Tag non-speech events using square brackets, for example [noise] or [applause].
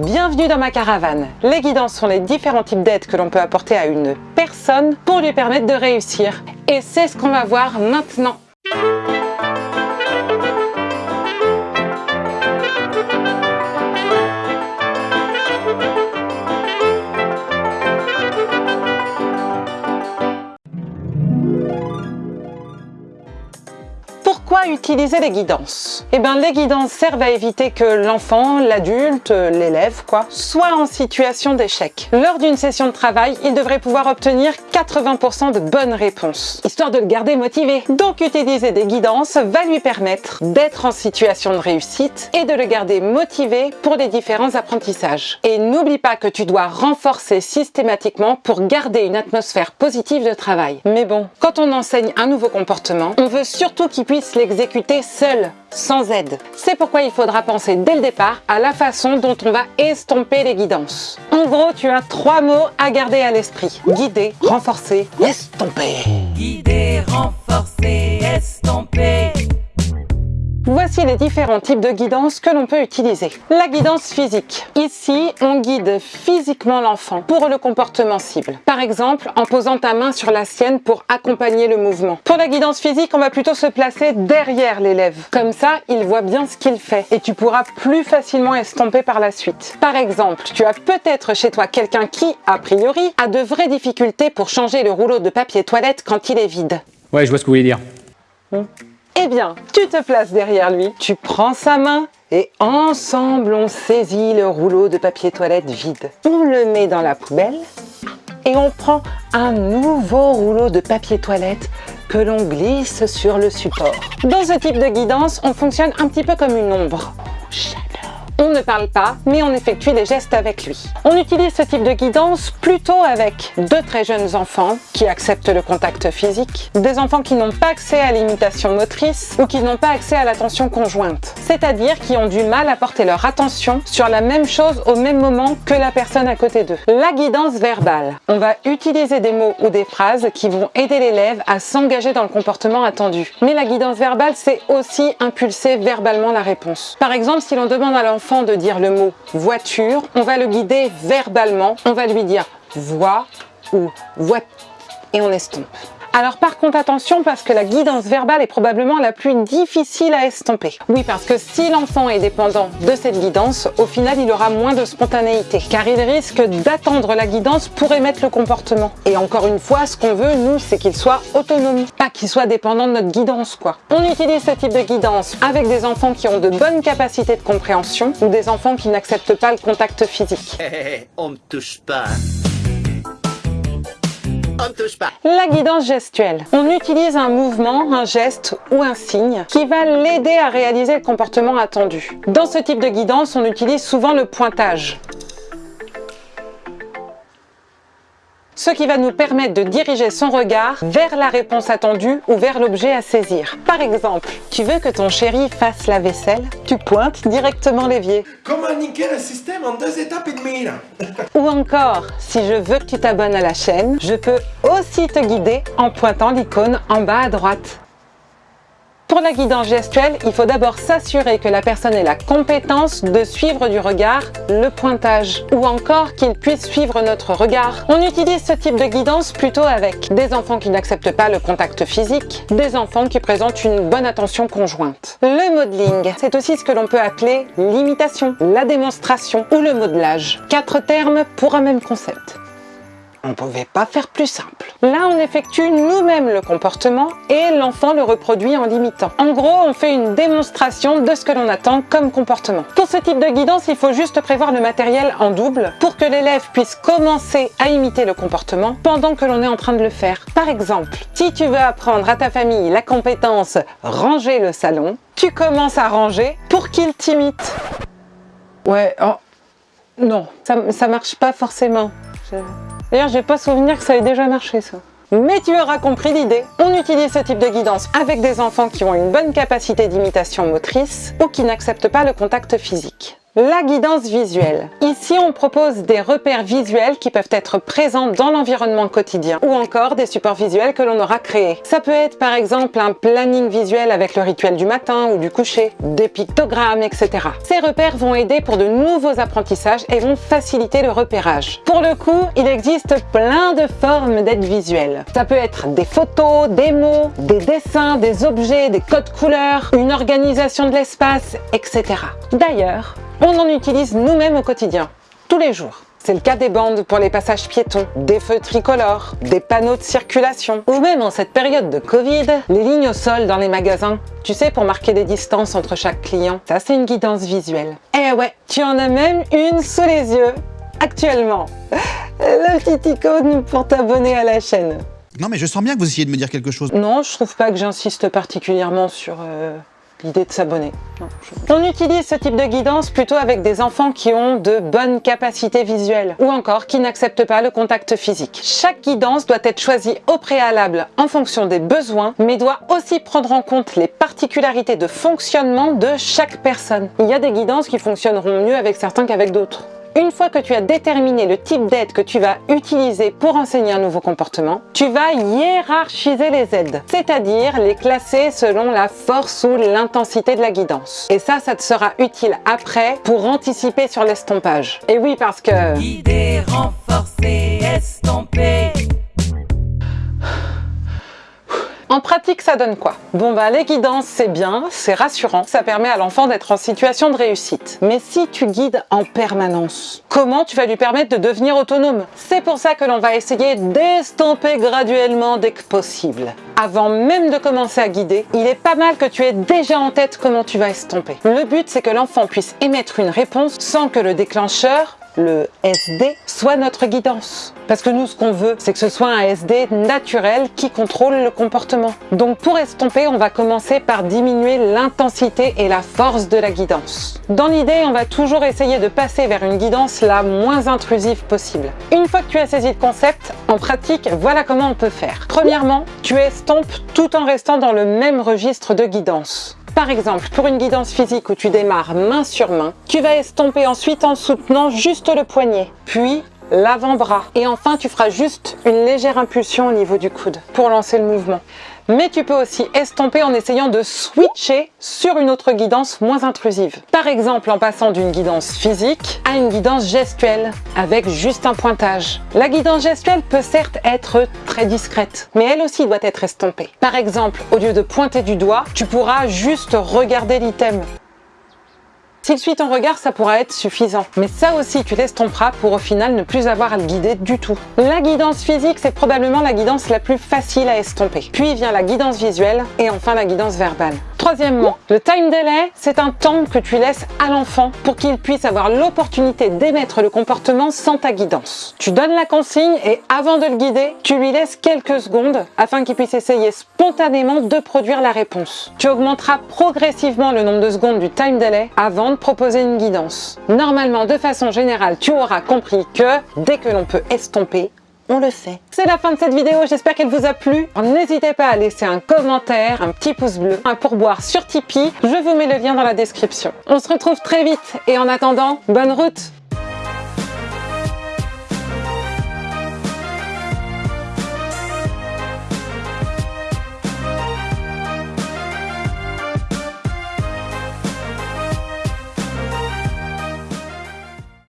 Bienvenue dans ma caravane. Les guidances sont les différents types d'aides que l'on peut apporter à une personne pour lui permettre de réussir. Et c'est ce qu'on va voir maintenant. Utiliser les guidances Eh bien, les guidances servent à éviter que l'enfant, l'adulte, l'élève, quoi, soit en situation d'échec. Lors d'une session de travail, il devrait pouvoir obtenir 80% de bonnes réponses, histoire de le garder motivé. Donc, utiliser des guidances va lui permettre d'être en situation de réussite et de le garder motivé pour les différents apprentissages. Et n'oublie pas que tu dois renforcer systématiquement pour garder une atmosphère positive de travail. Mais bon, quand on enseigne un nouveau comportement, on veut surtout qu'il puisse l'exécuter seul, sans aide. C'est pourquoi il faudra penser dès le départ à la façon dont on va estomper les guidances. En gros, tu as trois mots à garder à l'esprit. Guider, renforcer, estomper. Guider, renforcer, estomper. Voici les différents types de guidance que l'on peut utiliser. La guidance physique. Ici, on guide physiquement l'enfant pour le comportement cible. Par exemple, en posant ta main sur la sienne pour accompagner le mouvement. Pour la guidance physique, on va plutôt se placer derrière l'élève. Comme ça, il voit bien ce qu'il fait et tu pourras plus facilement estomper par la suite. Par exemple, tu as peut-être chez toi quelqu'un qui, a priori, a de vraies difficultés pour changer le rouleau de papier toilette quand il est vide. Ouais, je vois ce que vous voulez dire. Eh bien, tu te places derrière lui, tu prends sa main et ensemble on saisit le rouleau de papier toilette vide. On le met dans la poubelle et on prend un nouveau rouleau de papier toilette que l'on glisse sur le support. Dans ce type de guidance, on fonctionne un petit peu comme une ombre. Ne parle pas, mais on effectue des gestes avec lui. On utilise ce type de guidance plutôt avec de très jeunes enfants qui acceptent le contact physique, des enfants qui n'ont pas accès à l'imitation motrice ou qui n'ont pas accès à l'attention conjointe, c'est-à-dire qui ont du mal à porter leur attention sur la même chose au même moment que la personne à côté d'eux. La guidance verbale. On va utiliser des mots ou des phrases qui vont aider l'élève à s'engager dans le comportement attendu. Mais la guidance verbale, c'est aussi impulser verbalement la réponse. Par exemple, si l'on demande à l'enfant de dire le mot voiture, on va le guider verbalement. On va lui dire voix ou voit et on estompe. Alors par contre attention parce que la guidance verbale est probablement la plus difficile à estomper. Oui parce que si l'enfant est dépendant de cette guidance, au final il aura moins de spontanéité car il risque d'attendre la guidance pour émettre le comportement. Et encore une fois, ce qu'on veut nous c'est qu'il soit autonome, pas qu'il soit dépendant de notre guidance quoi. On utilise ce type de guidance avec des enfants qui ont de bonnes capacités de compréhension ou des enfants qui n'acceptent pas le contact physique. On me touche pas. On me touche pas. La guidance gestuelle. On utilise un mouvement, un geste ou un signe qui va l'aider à réaliser le comportement attendu. Dans ce type de guidance, on utilise souvent le pointage. Ce qui va nous permettre de diriger son regard vers la réponse attendue ou vers l'objet à saisir. Par exemple, tu veux que ton chéri fasse la vaisselle? Tu pointes directement l'évier. Comment niquer le système en deux étapes et demie [laughs] Ou encore, si je veux que tu t'abonnes à la chaîne, je peux aussi te guider en pointant l'icône en bas à droite. Pour la guidance gestuelle, il faut d'abord s'assurer que la personne ait la compétence de suivre du regard le pointage ou encore qu'il puisse suivre notre regard. On utilise ce type de guidance plutôt avec des enfants qui n'acceptent pas le contact physique, des enfants qui présentent une bonne attention conjointe. Le modeling, c'est aussi ce que l'on peut appeler l'imitation, la démonstration ou le modelage. Quatre termes pour un même concept. On ne pouvait pas faire plus simple. Là, on effectue nous-mêmes le comportement et l'enfant le reproduit en l'imitant. En gros, on fait une démonstration de ce que l'on attend comme comportement. Pour ce type de guidance, il faut juste prévoir le matériel en double pour que l'élève puisse commencer à imiter le comportement pendant que l'on est en train de le faire. Par exemple, si tu veux apprendre à ta famille la compétence « ranger le salon », tu commences à ranger pour qu'il t'imite. Ouais, oh, non, ça, ça marche pas forcément. Je... D'ailleurs, j'ai pas souvenir que ça ait déjà marché ça. Mais tu auras compris l'idée. On utilise ce type de guidance avec des enfants qui ont une bonne capacité d'imitation motrice ou qui n'acceptent pas le contact physique. La guidance visuelle. Ici, on propose des repères visuels qui peuvent être présents dans l'environnement quotidien ou encore des supports visuels que l'on aura créés. Ça peut être par exemple un planning visuel avec le rituel du matin ou du coucher, des pictogrammes, etc. Ces repères vont aider pour de nouveaux apprentissages et vont faciliter le repérage. Pour le coup, il existe plein de formes d'aide visuelle. Ça peut être des photos, des mots, des dessins, des objets, des codes couleurs, une organisation de l'espace, etc. D'ailleurs, on en utilise nous-mêmes au quotidien, tous les jours. C'est le cas des bandes pour les passages piétons, des feux tricolores, des panneaux de circulation, ou même en cette période de Covid, les lignes au sol dans les magasins. Tu sais, pour marquer des distances entre chaque client. Ça, c'est une guidance visuelle. Eh ouais, tu en as même une sous les yeux, actuellement. La petite icône pour t'abonner à la chaîne. Non mais je sens bien que vous essayez de me dire quelque chose. Non, je trouve pas que j'insiste particulièrement sur euh, l'idée de s'abonner. On utilise ce type de guidance plutôt avec des enfants qui ont de bonnes capacités visuelles ou encore qui n'acceptent pas le contact physique. Chaque guidance doit être choisie au préalable en fonction des besoins, mais doit aussi prendre en compte les particularités de fonctionnement de chaque personne. Il y a des guidances qui fonctionneront mieux avec certains qu'avec d'autres. Une fois que tu as déterminé le type d'aide que tu vas utiliser pour enseigner un nouveau comportement, tu vas hiérarchiser les aides, c'est-à-dire les classer selon la force ou l'intensité de la guidance. Et ça, ça te sera utile après pour anticiper sur l'estompage. Et oui, parce que... Guider, renforcer, ça donne quoi Bon bah les guidances, c'est bien, c'est rassurant, ça permet à l'enfant d'être en situation de réussite. Mais si tu guides en permanence, comment tu vas lui permettre de devenir autonome? C'est pour ça que l'on va essayer d'estomper graduellement dès que possible. Avant même de commencer à guider, il est pas mal que tu aies déjà en tête comment tu vas estomper. Le but, c'est que l'enfant puisse émettre une réponse sans que le déclencheur le SD soit notre guidance. Parce que nous, ce qu'on veut, c'est que ce soit un SD naturel qui contrôle le comportement. Donc pour estomper, on va commencer par diminuer l'intensité et la force de la guidance. Dans l'idée, on va toujours essayer de passer vers une guidance la moins intrusive possible. Une fois que tu as saisi le concept, en pratique, voilà comment on peut faire. Premièrement, tu estompes tout en restant dans le même registre de guidance. Par exemple, pour une guidance physique où tu démarres main sur main, tu vas estomper ensuite en soutenant juste le poignet, puis l'avant-bras. Et enfin, tu feras juste une légère impulsion au niveau du coude pour lancer le mouvement. Mais tu peux aussi estomper en essayant de switcher sur une autre guidance moins intrusive. Par exemple, en passant d'une guidance physique à une guidance gestuelle, avec juste un pointage. La guidance gestuelle peut certes être très discrète, mais elle aussi doit être estompée. Par exemple, au lieu de pointer du doigt, tu pourras juste regarder l'item. S'il suit ton regard, ça pourra être suffisant. Mais ça aussi, tu l'estomperas pour au final ne plus avoir à le guider du tout. La guidance physique, c'est probablement la guidance la plus facile à estomper. Puis vient la guidance visuelle et enfin la guidance verbale. Troisièmement, le time delay, c'est un temps que tu laisses à l'enfant pour qu'il puisse avoir l'opportunité d'émettre le comportement sans ta guidance. Tu donnes la consigne et avant de le guider, tu lui laisses quelques secondes afin qu'il puisse essayer spontanément de produire la réponse. Tu augmenteras progressivement le nombre de secondes du time delay avant de proposer une guidance. Normalement, de façon générale, tu auras compris que dès que l'on peut estomper, on le fait. C'est la fin de cette vidéo, j'espère qu'elle vous a plu. N'hésitez pas à laisser un commentaire, un petit pouce bleu, un pourboire sur Tipeee. Je vous mets le lien dans la description. On se retrouve très vite et en attendant, bonne route